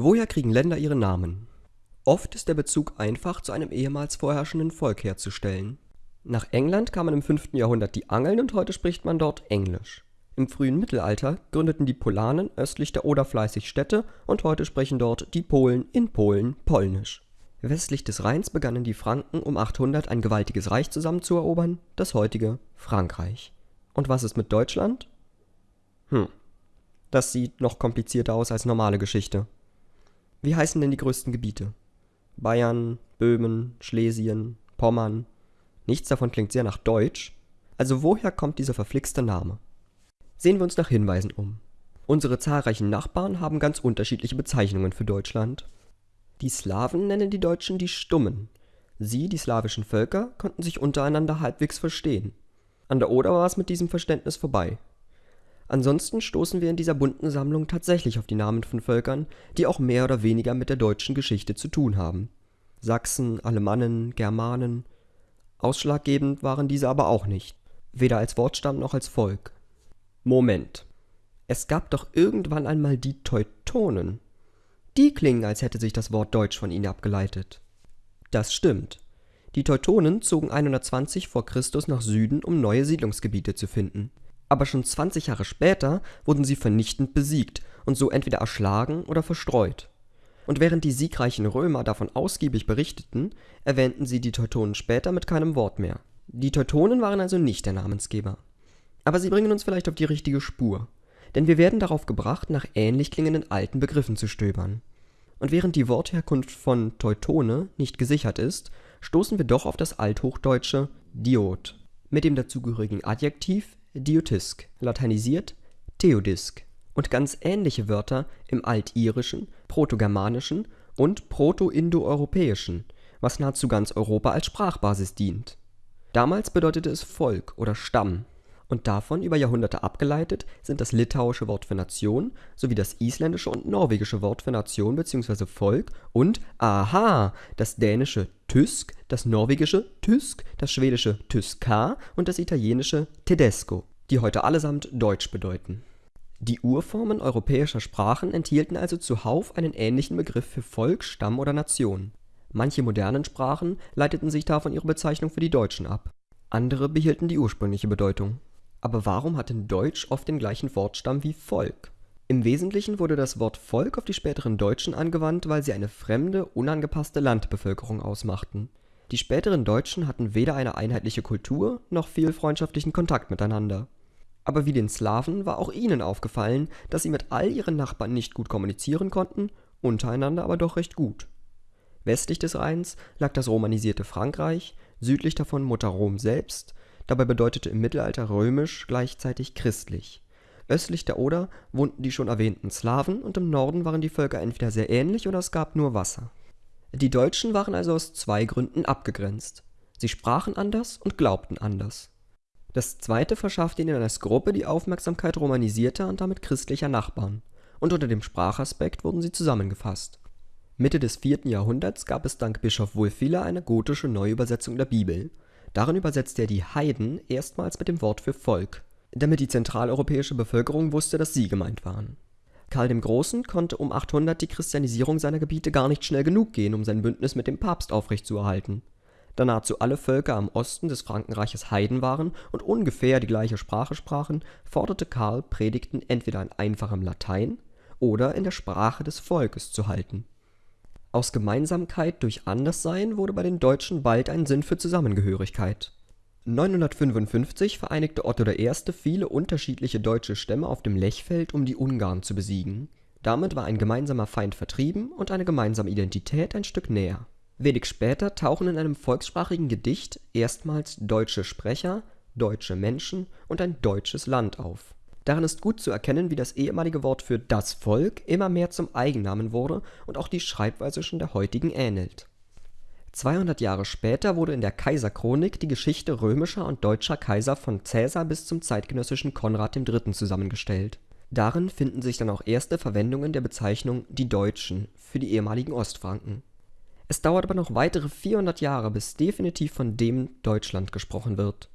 Woher kriegen Länder ihre Namen? Oft ist der Bezug einfach zu einem ehemals vorherrschenden Volk herzustellen. Nach England kamen im 5. Jahrhundert die Angeln und heute spricht man dort Englisch. Im frühen Mittelalter gründeten die Polanen östlich der Oder fleißig Städte und heute sprechen dort die Polen in Polen Polnisch. Westlich des Rheins begannen die Franken um 800 ein gewaltiges Reich zusammenzuerobern, das heutige Frankreich. Und was ist mit Deutschland? Hm, das sieht noch komplizierter aus als normale Geschichte. Wie heißen denn die größten Gebiete? Bayern, Böhmen, Schlesien, Pommern. Nichts davon klingt sehr nach Deutsch. Also woher kommt dieser verflixte Name? Sehen wir uns nach Hinweisen um. Unsere zahlreichen Nachbarn haben ganz unterschiedliche Bezeichnungen für Deutschland. Die Slawen nennen die Deutschen die Stummen. Sie, die slawischen Völker, konnten sich untereinander halbwegs verstehen. An der Oder war es mit diesem Verständnis vorbei. Ansonsten stoßen wir in dieser bunten Sammlung tatsächlich auf die Namen von Völkern, die auch mehr oder weniger mit der deutschen Geschichte zu tun haben. Sachsen, Alemannen, Germanen. Ausschlaggebend waren diese aber auch nicht, weder als Wortstamm noch als Volk. Moment. Es gab doch irgendwann einmal die Teutonen. Die klingen, als hätte sich das Wort Deutsch von ihnen abgeleitet. Das stimmt. Die Teutonen zogen 120 vor Christus nach Süden, um neue Siedlungsgebiete zu finden aber schon 20 Jahre später wurden sie vernichtend besiegt und so entweder erschlagen oder verstreut. Und während die siegreichen Römer davon ausgiebig berichteten, erwähnten sie die Teutonen später mit keinem Wort mehr. Die Teutonen waren also nicht der Namensgeber. Aber sie bringen uns vielleicht auf die richtige Spur, denn wir werden darauf gebracht, nach ähnlich klingenden alten Begriffen zu stöbern. Und während die Wortherkunft von Teutone nicht gesichert ist, stoßen wir doch auf das althochdeutsche Diod mit dem dazugehörigen Adjektiv Diotisk (lateinisiert Theodisk) und ganz ähnliche Wörter im Altirischen, Protogermanischen und Protoindoeuropäischen, was nahezu ganz Europa als Sprachbasis dient. Damals bedeutete es Volk oder Stamm und davon über Jahrhunderte abgeleitet sind das litauische Wort für Nation sowie das isländische und norwegische Wort für Nation bzw. Volk und – aha! – das dänische Tysk, das norwegische Tysk, das schwedische Tyska und das italienische Tedesco, die heute allesamt Deutsch bedeuten. Die Urformen europäischer Sprachen enthielten also zuhauf einen ähnlichen Begriff für Volk, Stamm oder Nation. Manche modernen Sprachen leiteten sich davon ihre Bezeichnung für die Deutschen ab, andere behielten die ursprüngliche Bedeutung aber warum hat denn Deutsch oft den gleichen Wortstamm wie Volk? Im Wesentlichen wurde das Wort Volk auf die späteren Deutschen angewandt, weil sie eine fremde, unangepasste Landbevölkerung ausmachten. Die späteren Deutschen hatten weder eine einheitliche Kultur noch viel freundschaftlichen Kontakt miteinander. Aber wie den Slawen war auch ihnen aufgefallen, dass sie mit all ihren Nachbarn nicht gut kommunizieren konnten, untereinander aber doch recht gut. Westlich des Rheins lag das romanisierte Frankreich, südlich davon Mutter Rom selbst Dabei bedeutete im Mittelalter römisch gleichzeitig christlich. Östlich der Oder wohnten die schon erwähnten Slawen und im Norden waren die Völker entweder sehr ähnlich oder es gab nur Wasser. Die Deutschen waren also aus zwei Gründen abgegrenzt: Sie sprachen anders und glaubten anders. Das zweite verschaffte ihnen als Gruppe die Aufmerksamkeit romanisierter und damit christlicher Nachbarn, und unter dem Sprachaspekt wurden sie zusammengefasst. Mitte des 4. Jahrhunderts gab es dank Bischof Wulfila eine gotische Neuübersetzung der Bibel Darin übersetzte er die Heiden erstmals mit dem Wort für Volk, damit die zentraleuropäische Bevölkerung wusste, dass sie gemeint waren. Karl dem Großen konnte um 800 die Christianisierung seiner Gebiete gar nicht schnell genug gehen, um sein Bündnis mit dem Papst aufrechtzuerhalten. Da nahezu alle Völker am Osten des Frankenreiches Heiden waren und ungefähr die gleiche Sprache sprachen, forderte Karl, Predigten entweder in einfachem Latein oder in der Sprache des Volkes zu halten aus Gemeinsamkeit durch Anderssein wurde bei den Deutschen bald ein Sinn für Zusammengehörigkeit. 955 vereinigte Otto I. viele unterschiedliche deutsche Stämme auf dem Lechfeld, um die Ungarn zu besiegen. Damit war ein gemeinsamer Feind vertrieben und eine gemeinsame Identität ein Stück näher. Wenig später tauchen in einem volkssprachigen Gedicht erstmals deutsche Sprecher, deutsche Menschen und ein deutsches Land auf Darin ist gut zu erkennen, wie das ehemalige Wort für das Volk immer mehr zum Eigennamen wurde und auch die Schreibweise schon der heutigen ähnelt. 200 Jahre später wurde in der Kaiserchronik die Geschichte römischer und deutscher Kaiser von Caesar bis zum zeitgenössischen Konrad III. zusammengestellt. Darin finden sich dann auch erste Verwendungen der Bezeichnung „ die Deutschen “für die ehemaligen Ostfranken. Es dauert aber noch weitere 400 Jahre, bis definitiv von dem Deutschland gesprochen wird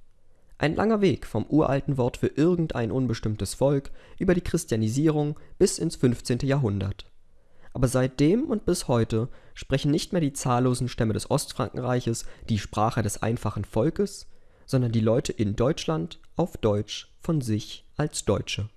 ein langer Weg vom uralten Wort für irgendein unbestimmtes Volk über die Christianisierung bis ins 15. Jahrhundert. Aber seitdem und bis heute sprechen nicht mehr die zahllosen Stämme des Ostfrankenreiches die Sprache des einfachen Volkes, sondern die Leute in Deutschland auf Deutsch von sich als Deutsche